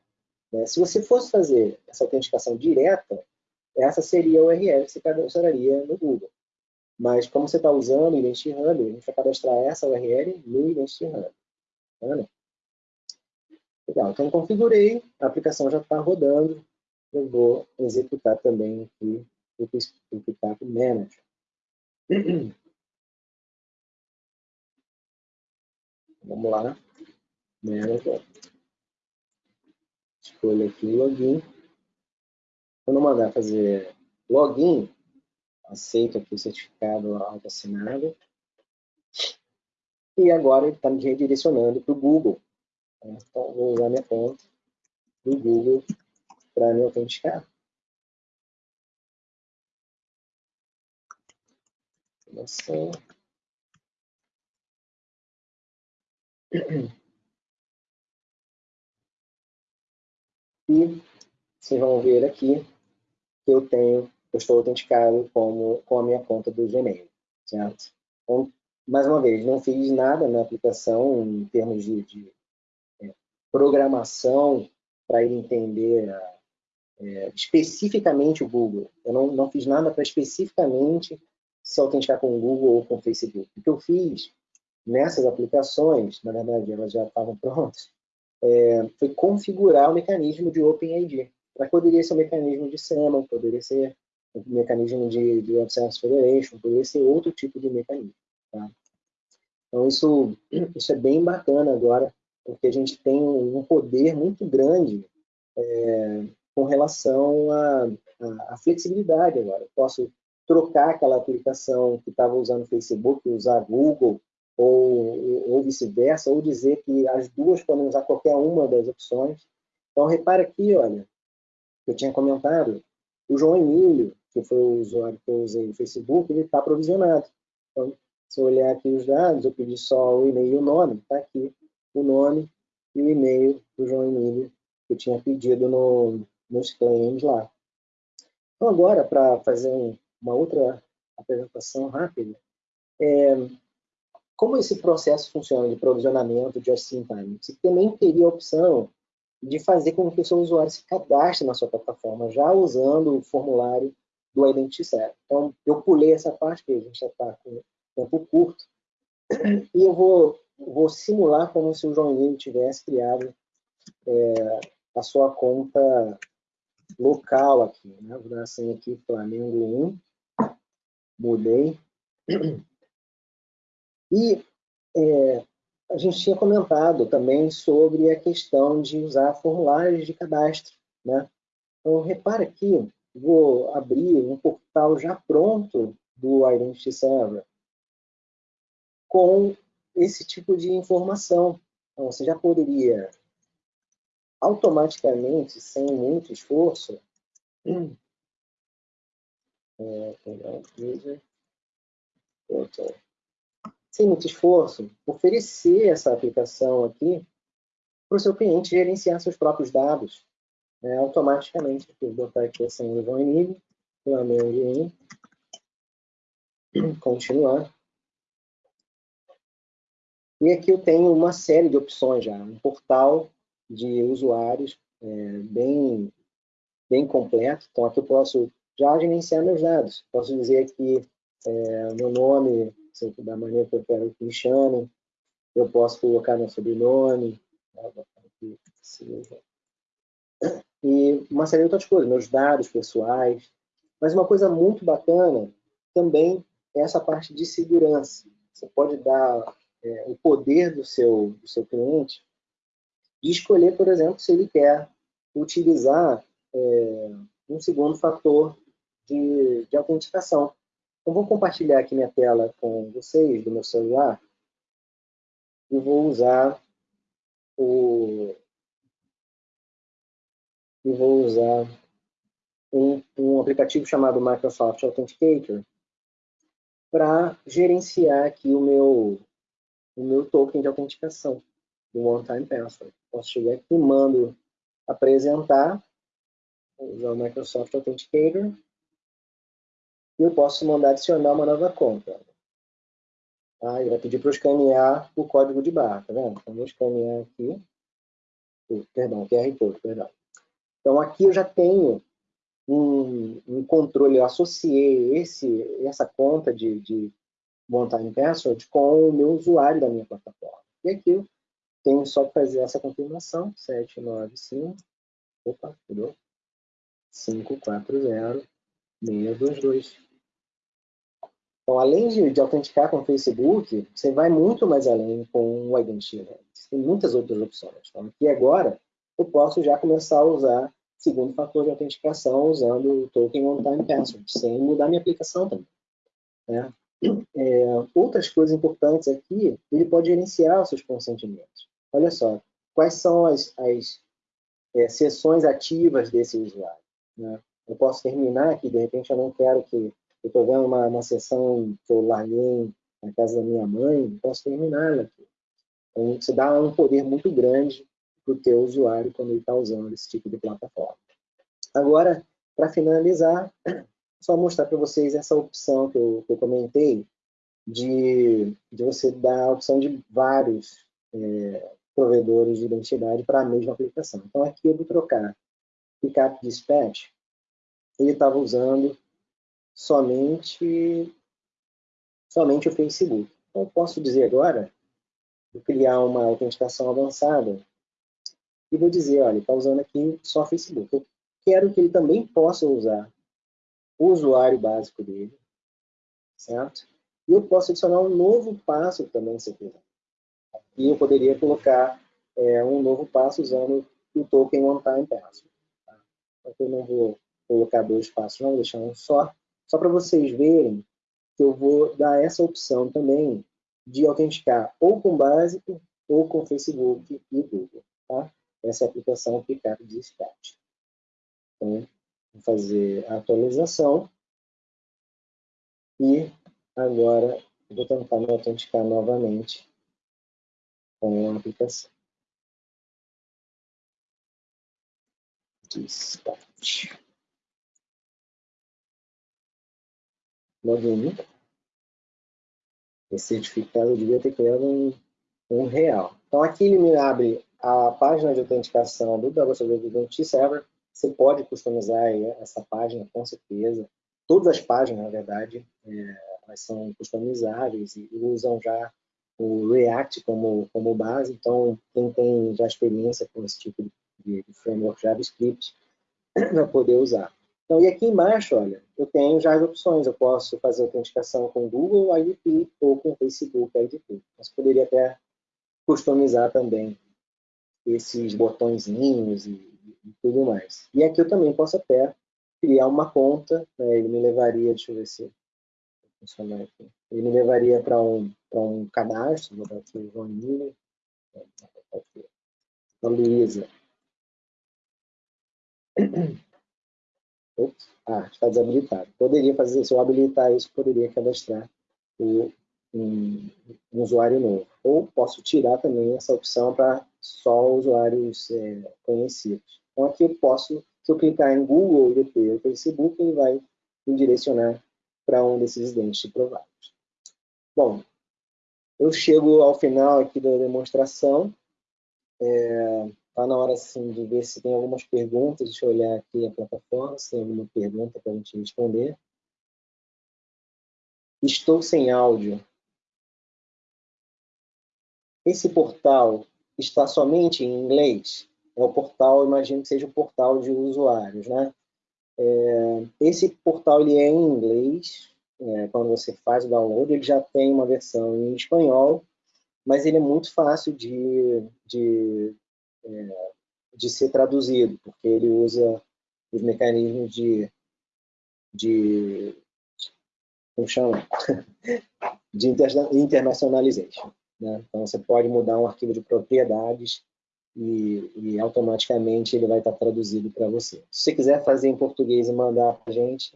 Né? Se você fosse fazer essa autenticação direta, essa seria a URL que você cadastraria no Google. Mas como você está usando o Identity Hub, a gente vai cadastrar essa URL no Identity Hub. Tá Legal, então configurei, a aplicação já está rodando, eu vou executar também aqui o Pickup Manager. Vamos lá, Manager. Escolha aqui o login. Quando mandar fazer login, aceito aqui o certificado auto-assinado. E agora ele está me redirecionando para o Google. Então, vou usar minha conta do Google para me autenticar. Assim. E vocês vão ver aqui que eu tenho, eu estou autenticado como, com a minha conta do Gmail, certo? Então, mais uma vez, não fiz nada na aplicação em termos de, de programação para ele entender é, especificamente o Google. Eu não, não fiz nada para especificamente se autenticar com o Google ou com o Facebook. O que eu fiz nessas aplicações, na verdade elas já estavam prontas, é, foi configurar o mecanismo de OpenID. Poderia ser um mecanismo de SAML, poderia ser um mecanismo de, de Web Service Federation, poderia ser outro tipo de mecanismo. Tá? Então, isso, isso é bem bacana agora, porque a gente tem um poder muito grande é, com relação à flexibilidade agora. Eu posso trocar aquela aplicação que estava usando Facebook, usar Google, ou, ou vice-versa, ou dizer que as duas podem usar qualquer uma das opções. Então, repara aqui, olha, eu tinha comentado, o João Emílio, que foi o usuário que eu usei no Facebook, ele está provisionado. Então, se eu olhar aqui os dados, eu pedi só o e-mail e o nome, está aqui o nome e o e-mail do João Emílio que eu tinha pedido no, nos claims lá. Então, agora, para fazer um, uma outra apresentação rápida, é, como esse processo funciona de provisionamento de just-in-time? Você também teria a opção de fazer com que o seu usuário se cadastre na sua plataforma, já usando o formulário do Identity Então, eu pulei essa parte, que a gente já está com tempo curto, e eu vou, vou simular como se o Emílio tivesse criado é, a sua conta local aqui. Né? Vou dar assim aqui, Flamengo 1, mudei. E é, a gente tinha comentado também sobre a questão de usar formulários de cadastro. Né? Então, repara aqui, vou abrir um portal já pronto do Identity Server com esse tipo de informação. Então, você já poderia automaticamente, sem muito esforço, é, pegar user, sem muito esforço, oferecer essa aplicação aqui para o seu cliente gerenciar seus próprios dados né, automaticamente. Vou botar aqui a senha do Flamengo 1, continuar. E aqui eu tenho uma série de opções já, um portal de usuários é, bem, bem completo. Então aqui eu posso já gerenciar meus dados. Posso dizer aqui é, meu nome, da maneira que eu quero que me chamem. Eu posso colocar meu sobrenome, e uma série de outras coisas, meus dados pessoais. Mas uma coisa muito bacana também é essa parte de segurança. Você pode dar é, o poder do seu, do seu cliente de escolher, por exemplo, se ele quer utilizar é, um segundo fator de, de autenticação. Eu vou compartilhar aqui minha tela com vocês do meu celular e vou usar o e vou usar um, um aplicativo chamado Microsoft Authenticator para gerenciar aqui o meu o meu token de autenticação do One Time Password. Posso chegar aqui, mando apresentar, usar o Microsoft Authenticator, e eu posso mandar adicionar uma nova conta. Tá? Ele vai pedir para eu escanear o código de barra, tá vendo? Então, vou escanear aqui, perdão, QR Code, perdão. Então, aqui eu já tenho um, um controle, eu associei esse, essa conta de, de One Time Password com o meu usuário da minha plataforma. E aqui eu tenho só que fazer essa confirmação, 795, opa, mudou? 540 622. Então, além de, de, autenticar com o Facebook, você vai muito mais além com o Identity Tem muitas outras opções. Então, aqui agora, eu posso já começar a usar segundo fator de autenticação usando o token One Time Password, sem mudar minha aplicação também. Né? É, outras coisas importantes aqui, ele pode gerenciar os seus consentimentos. Olha só, quais são as, as é, sessões ativas desse usuário. Né? Eu posso terminar aqui, de repente eu não quero que... Eu estou vendo uma, uma sessão que eu larguei na casa da minha mãe, posso terminar aqui. Então, isso dá um poder muito grande para o teu usuário quando ele está usando esse tipo de plataforma. Agora, para finalizar, só mostrar para vocês essa opção que eu, que eu comentei, de, de, você dar a opção de vários é, provedores de identidade para a mesma aplicação. Então, aqui eu vou trocar Pickup Dispatch, ele estava usando somente, somente o Facebook. Então, eu posso dizer agora, vou criar uma autenticação avançada e vou dizer, olha, está usando aqui só Facebook. Eu quero que ele também possa usar o usuário básico dele, certo? E eu posso adicionar um novo passo também, se eu quiser. E eu poderia colocar é, um novo passo usando o token One Time Password. Tá? Eu não vou colocar dois passos, não, vou deixar um só. Só para vocês verem que eu vou dar essa opção também de autenticar ou com básico ou com Facebook e Google. Tá? Essa é a aplicação Pickup de Dispatch. Então, fazer a atualização e agora vou tentar me autenticar novamente com a aplicação. Dispatch. Login. Esse certificado devia ter criado um, um real. Então aqui ele me abre a página de autenticação do WSW Identity Server você pode customizar essa página, com certeza. Todas as páginas, na verdade, é, elas são customizáveis e usam já o React como, como base. Então, quem tem já experiência com esse tipo de, de framework JavaScript vai poder usar. Então, e aqui embaixo, olha, eu tenho já as opções. Eu posso fazer autenticação com Google IDP ou com Facebook IDP. Você poderia até customizar também esses botõezinhos e e tudo mais. E aqui eu também posso até criar uma conta, né? ele me levaria, deixa eu ver se funcionar aqui. Ele me levaria para um, um cadastro, vou dar aqui João Miller, a Luísa. Ops, ah, está desabilitado. Poderia fazer, se eu habilitar isso, poderia cadastrar o, um, um, usuário novo. Ou posso tirar também essa opção para só usuários é, conhecidos. Então aqui eu posso, se eu clicar em Google DP ou Facebook, ele vai me direcionar para um desses dentes prováveis. Bom, eu chego ao final aqui da demonstração. Está é, tá na hora assim, de ver se tem algumas perguntas. Deixa eu olhar aqui a plataforma, se tem alguma pergunta para a gente responder. Estou sem áudio. Esse portal está somente em inglês? é o portal, imagino que seja o portal de usuários, né? É, esse portal ele é em inglês, é, quando você faz o download, ele já tem uma versão em espanhol, mas ele é muito fácil de, de, é, de ser traduzido, porque ele usa os mecanismos de, de como chama? de internationalization. Né? Então, você pode mudar um arquivo de propriedades e, e automaticamente ele vai estar traduzido para você. Se você quiser fazer em português e mandar para a gente,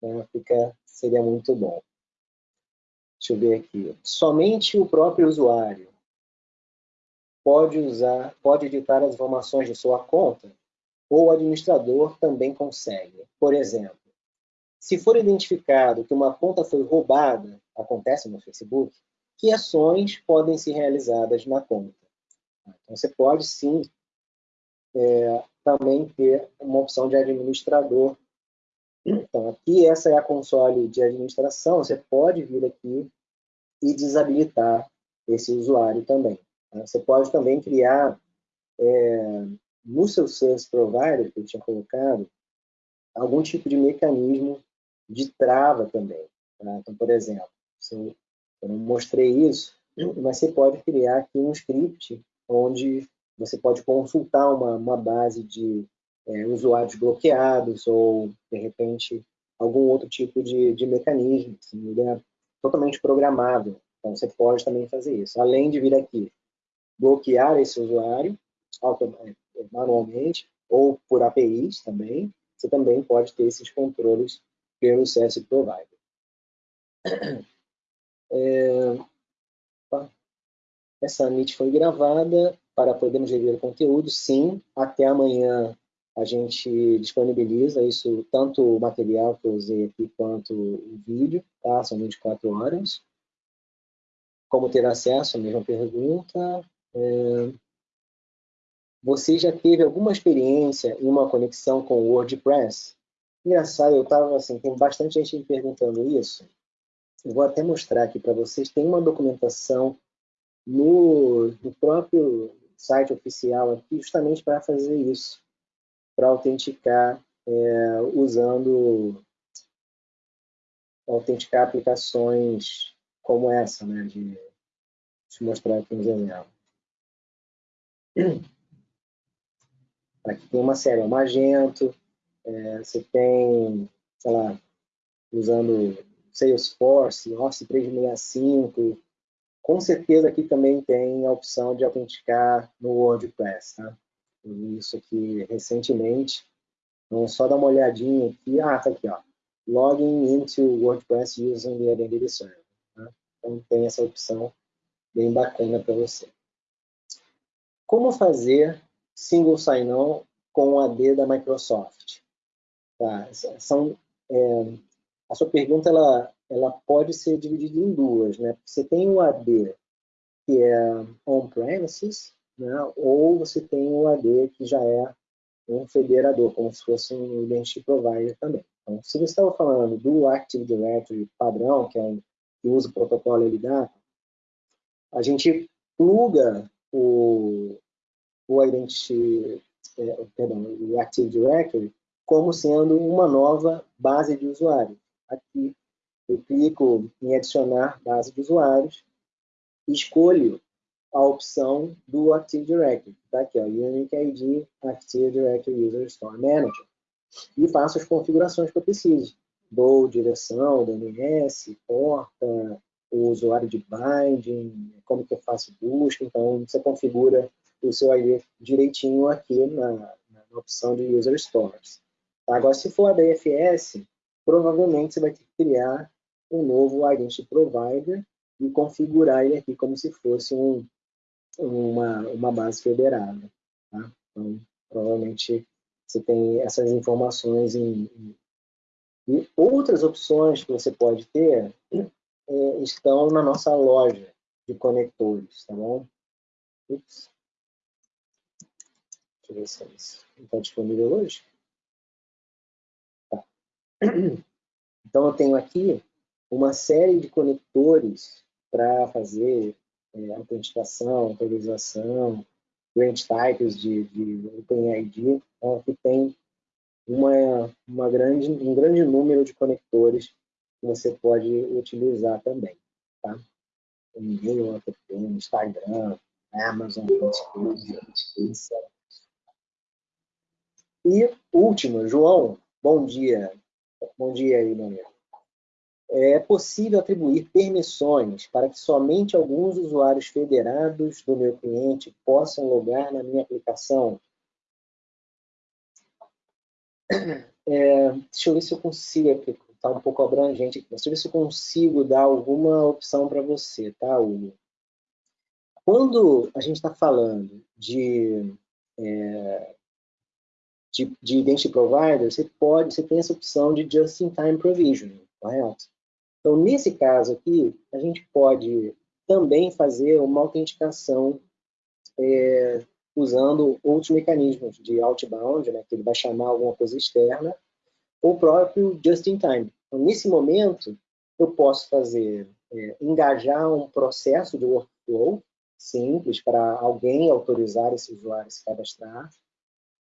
né, fica, seria muito bom. Deixa eu ver aqui. Somente o próprio usuário pode usar, pode editar as informações de sua conta, ou o administrador também consegue. Por exemplo, se for identificado que uma conta foi roubada, acontece no Facebook, que ações podem ser realizadas na conta? Então, você pode sim é, também ter uma opção de administrador. Então, aqui essa é a console de administração, você pode vir aqui e desabilitar esse usuário também. Tá? Você pode também criar é, no seu service provider, que eu tinha colocado, algum tipo de mecanismo de trava também. Tá? Então, por exemplo, se eu, eu não mostrei isso, mas você pode criar aqui um script onde você pode consultar uma, uma base de é, usuários bloqueados ou, de repente, algum outro tipo de, de mecanismo. Assim, ele é totalmente programável. Então, você pode também fazer isso. Além de vir aqui, bloquear esse usuário é, manualmente ou por APIs também, você também pode ter esses controles pelo CS Provider. É, essa Meet foi gravada para podermos rever o conteúdo, sim. Até amanhã a gente disponibiliza isso, tanto o material que eu usei aqui, quanto o vídeo, tá? São 24 horas. Como ter acesso? A mesma pergunta. É... Você já teve alguma experiência em uma conexão com o WordPress? Engraçado, eu estava assim, tem bastante gente me perguntando isso. Eu vou até mostrar aqui para vocês. Tem uma documentação no, no próprio site oficial aqui justamente para fazer isso, para autenticar é, usando autenticar aplicações como essa, né? De, deixa eu mostrar aqui uns exemplos. Aqui tem uma série, o Magento, é, você tem, sei lá, usando Salesforce, Office 365, com certeza aqui também tem a opção de autenticar no WordPress, tá? Isso aqui recentemente. Então, só dar uma olhadinha aqui. Ah, tá aqui, ó. Login into WordPress using the Identity Server. Tá? Então, tem essa opção bem bacana para você. Como fazer single sign-on com o AD da Microsoft? Tá? São, é, a sua pergunta ela, ela pode ser dividida em duas, né? Você tem o AD que é on-premises, né? ou você tem o AD que já é um federador, como se fosse um identity provider também. Então, se você estava falando do Active Directory padrão, que é um que usa o protocolo LDAP, a gente pluga o, o Identity, é, perdão, o Active Directory como sendo uma nova base de usuários. Aqui eu clico em adicionar base de usuários escolho a opção do Active Directory. Está aqui, ó, Unique ID Active Directory User Store Manager. E faço as configurações que eu preciso. Dou direção, DNS, porta, o usuário de binding, como que eu faço busca. Então, você configura o seu ID direitinho aqui na, na opção de User Stores. Agora, se for a DFS, provavelmente você vai ter que criar um novo Identity Provider e configurar ele aqui como se fosse um, uma, uma base federada. Tá? Então, provavelmente você tem essas informações em, e outras opções que você pode ter é, estão na nossa loja de conectores, tá bom? Ups. Deixa eu ver se isso está disponível hoje. Então, eu tenho aqui uma série de conectores para fazer é, autenticação, autorização, grant types de, de OpenID. Então, aqui tem uma, uma grande, um grande número de conectores que você pode utilizar também. Tá? E-mail, Instagram, Amazon, etc. E última, João, bom dia. Bom dia amigo. é possível atribuir permissões para que somente alguns usuários federados do meu cliente possam logar na minha aplicação. É, deixa eu ver se eu consigo, porque está um pouco abrangente aqui, deixa eu ver se eu consigo dar alguma opção para você, tá, Hugo? Quando a gente está falando de, é, de, de Identity Provider, você pode, você tem essa opção de Just-in-Time Provisioning, correto? Então, nesse caso aqui, a gente pode também fazer uma autenticação é, usando outros mecanismos de outbound, né, que ele vai chamar alguma coisa externa, ou próprio just-in-time. Então, nesse momento, eu posso fazer, é, engajar um processo de workflow simples para alguém autorizar esse usuário a se cadastrar,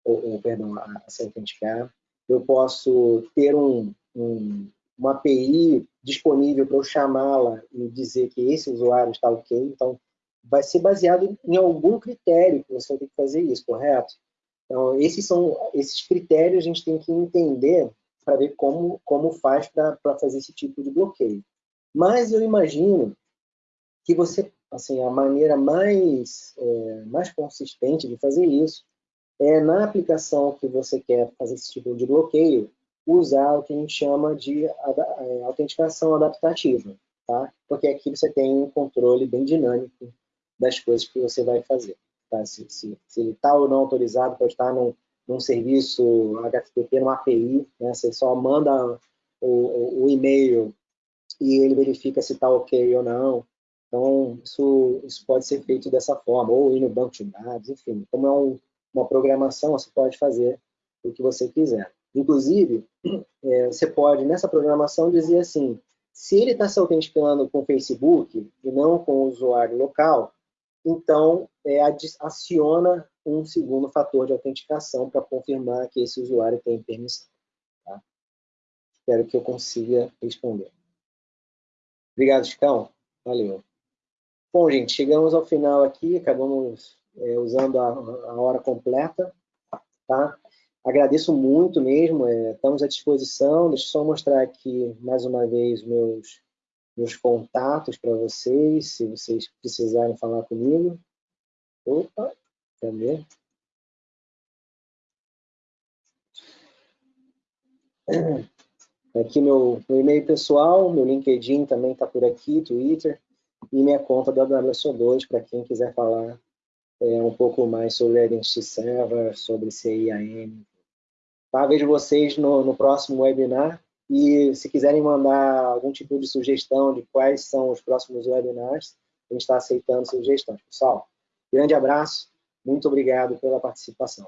ou, ou perdão, a, a se autenticar. Eu posso ter um, um, uma API disponível para eu chamá-la e dizer que esse usuário está ok. Então, vai ser baseado em algum critério que você vai ter que fazer isso, correto? Então, esses são esses critérios a gente tem que entender para ver como, como faz para fazer esse tipo de bloqueio. Mas eu imagino que você, assim, a maneira mais, é, mais consistente de fazer isso é na aplicação que você quer fazer esse tipo de bloqueio, usar o que a gente chama de é, autenticação adaptativa, tá? Porque aqui você tem um controle bem dinâmico das coisas que você vai fazer. Tá? Se, se, se ele está ou não autorizado para estar num, num serviço HTTP, numa API, né? você só manda o, o, o e-mail e ele verifica se está ok ou não. Então, isso, isso pode ser feito dessa forma, ou ir no banco de dados, enfim. Como é um, uma programação, você pode fazer o que você quiser. Inclusive, é, você pode, nessa programação, dizer assim, se ele está se autenticando com o Facebook e não com o usuário local, então é, aciona um segundo fator de autenticação para confirmar que esse usuário tem permissão. Tá? Espero que eu consiga responder. Obrigado, Chicão. Valeu. Bom, gente, chegamos ao final aqui, acabamos é, usando a, a, hora completa. Tá? Agradeço muito mesmo, é, estamos à disposição. Deixa eu só mostrar aqui mais uma vez meus meus contatos para vocês, se vocês precisarem falar comigo. Opa, cadê? Aqui meu, meu e-mail pessoal, meu LinkedIn também está por aqui, Twitter, e minha conta da WSO2 para quem quiser falar é, um pouco mais sobre Identity Server, sobre CIAM. Tá? Vejo vocês no, no próximo webinar. E se quiserem mandar algum tipo de sugestão de quais são os próximos webinars, a gente está aceitando sugestões. Pessoal, grande abraço, muito obrigado pela participação.